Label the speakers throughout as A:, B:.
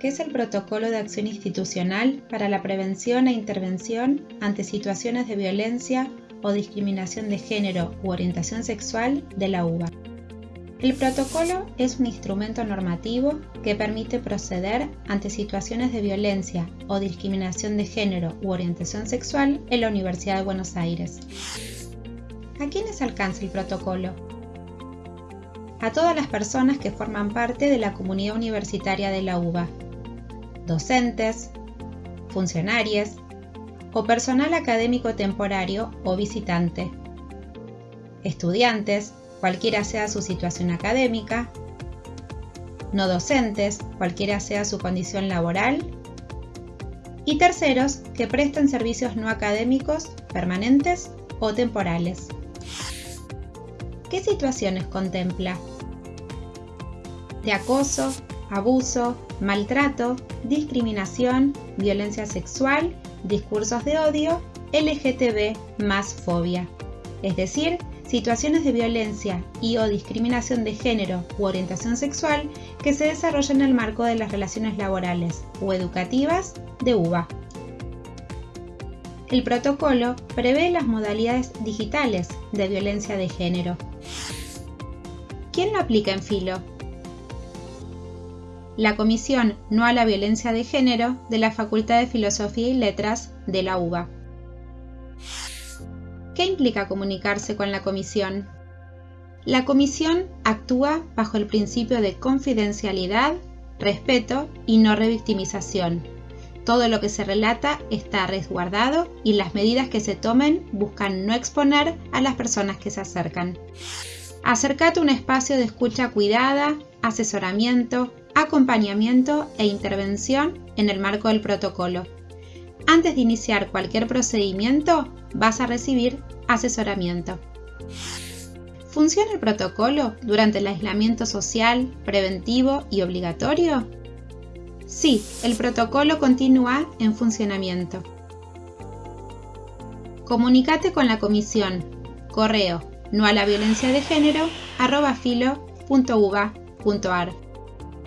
A: ¿Qué es el Protocolo de Acción Institucional para la Prevención e Intervención ante situaciones de violencia o discriminación de género u orientación sexual de la UBA? El protocolo es un instrumento normativo que permite proceder ante situaciones de violencia o discriminación de género u orientación sexual en la Universidad de Buenos Aires. ¿A quiénes alcanza el protocolo? A todas las personas que forman parte de la comunidad universitaria de la UBA, docentes, funcionarios o personal académico temporario o visitante, estudiantes, cualquiera sea su situación académica, no docentes, cualquiera sea su condición laboral, y terceros que presten servicios no académicos, permanentes o temporales. ¿Qué situaciones contempla? De acoso, abuso, maltrato, discriminación, violencia sexual, discursos de odio, LGTB más fobia, es decir, situaciones de violencia y o discriminación de género u orientación sexual que se desarrollan en el marco de las relaciones laborales o educativas de UBA. El protocolo prevé las modalidades digitales de violencia de género. ¿Quién lo aplica en filo? La Comisión No a la Violencia de Género de la Facultad de Filosofía y Letras de la UBA. ¿Qué implica comunicarse con la Comisión? La Comisión actúa bajo el principio de confidencialidad, respeto y no revictimización. Todo lo que se relata está resguardado y las medidas que se tomen buscan no exponer a las personas que se acercan. Acércate a un espacio de escucha cuidada, asesoramiento, acompañamiento e intervención en el marco del protocolo. Antes de iniciar cualquier procedimiento, vas a recibir asesoramiento. ¿Funciona el protocolo durante el aislamiento social, preventivo y obligatorio? Sí, el protocolo continúa en funcionamiento. Comunicate con la comisión. Correo no a la violencia de género.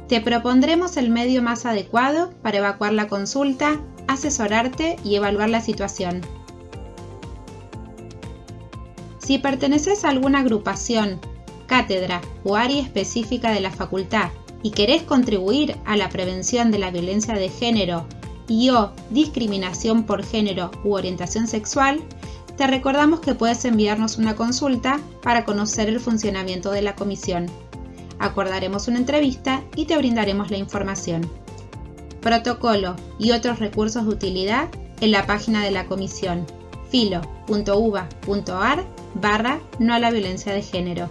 A: Te propondremos el medio más adecuado para evacuar la consulta, asesorarte y evaluar la situación. Si perteneces a alguna agrupación, cátedra o área específica de la facultad y querés contribuir a la prevención de la violencia de género y o discriminación por género u orientación sexual, te recordamos que puedes enviarnos una consulta para conocer el funcionamiento de la comisión acordaremos una entrevista y te brindaremos la información. Protocolo y otros recursos de utilidad en la página de la comisión filo.uva.ar barra no a la violencia de género.